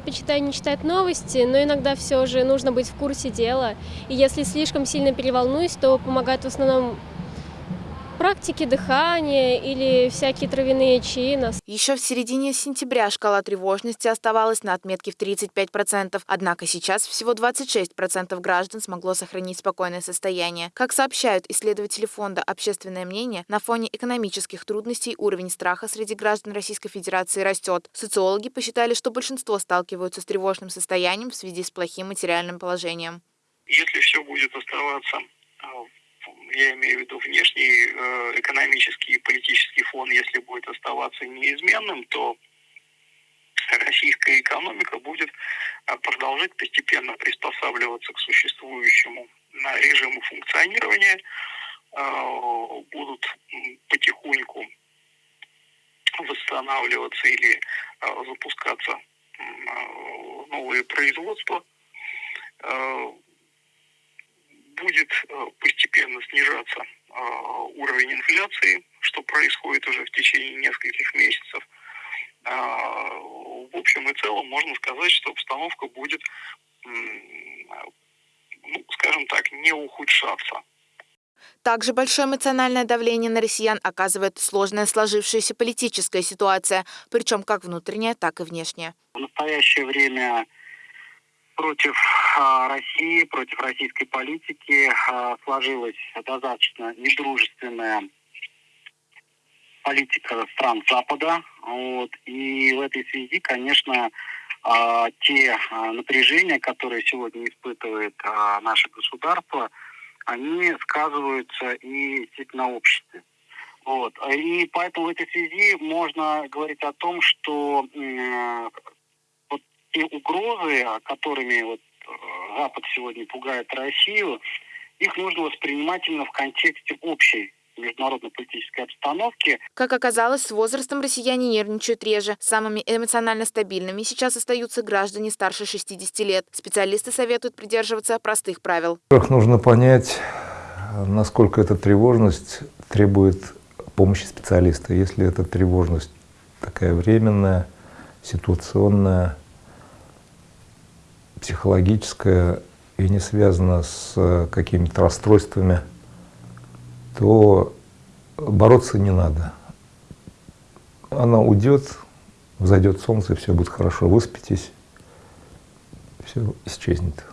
предпочитаю не читать новости, но иногда все же нужно быть в курсе дела. И если слишком сильно переволнуюсь, то помогает в основном практики дыхания или всякие травяные чаи. Еще в середине сентября шкала тревожности оставалась на отметке в 35%, однако сейчас всего 26% граждан смогло сохранить спокойное состояние. Как сообщают исследователи фонда «Общественное мнение», на фоне экономических трудностей уровень страха среди граждан Российской Федерации растет. Социологи посчитали, что большинство сталкиваются с тревожным состоянием в связи с плохим материальным положением. Если все будет оставаться а, я имею в виду внешний э, экономический и политический фон, если будет оставаться неизменным, то российская экономика будет э, продолжать постепенно приспосабливаться к существующему режиму функционирования, э, будут потихоньку восстанавливаться или запускаться новые производства, будет э, постепенно снижаться э, уровень инфляции, что происходит уже в течение нескольких месяцев. А, в общем и целом можно сказать, что обстановка будет, ну, скажем так, не ухудшаться. Также большое эмоциональное давление на россиян оказывает сложная сложившаяся политическая ситуация, причем как внутренняя, так и внешняя. В настоящее время против а, России, против российской политики а, сложилась достаточно недружественная политика стран Запада. Вот. И в этой связи, конечно, а, те напряжения, которые сегодня испытывает наше государство, они сказываются и на обществе. Вот. И поэтому в этой связи можно говорить о том, что те угрозы, которыми вот э, Запад сегодня пугает Россию, их нужно воспринимать именно в контексте общей международно-политической обстановки. Как оказалось, с возрастом россияне нервничают реже. Самыми эмоционально стабильными сейчас остаются граждане старше 60 лет. Специалисты советуют придерживаться простых правил. Во-первых, нужно понять, насколько эта тревожность требует помощи специалиста. Если эта тревожность такая временная, ситуационная, психологическая и не связана с э, какими-то расстройствами, то бороться не надо. Она уйдет, взойдет солнце, все будет хорошо. Выспитесь, все исчезнет.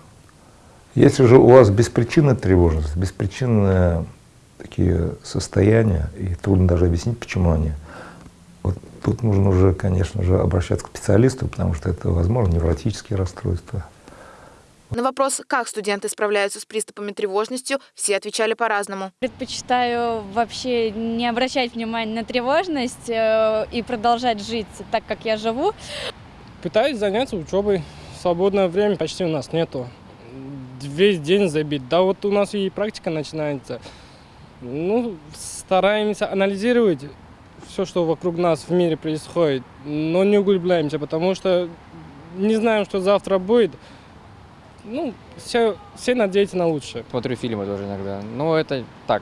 Если же у вас беспричинная тревожность, беспричинные такие состояния, и трудно даже объяснить, почему они, вот тут нужно уже, конечно же, обращаться к специалисту, потому что это, возможно, невротические расстройства, на вопрос, как студенты справляются с приступами тревожностью, все отвечали по-разному. Предпочитаю вообще не обращать внимания на тревожность э, и продолжать жить так, как я живу. Пытаюсь заняться учебой. Свободное время почти у нас нету. Весь день забит. Да вот у нас и практика начинается. Ну, стараемся анализировать все, что вокруг нас в мире происходит, но не углубляемся, потому что не знаем, что завтра будет ну, все, все надеются на лучшее. Смотрю фильмы тоже иногда, но это так,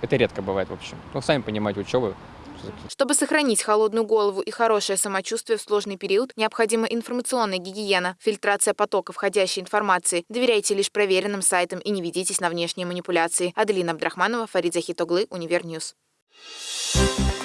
это редко бывает в общем. Ну, сами понимаете, учеба. Чтобы сохранить холодную голову и хорошее самочувствие в сложный период, необходима информационная гигиена, фильтрация потока входящей информации. Доверяйте лишь проверенным сайтам и не ведитесь на внешние манипуляции. Аделина Абдрахманова, Фарид Захитоглы, Универ News. Thank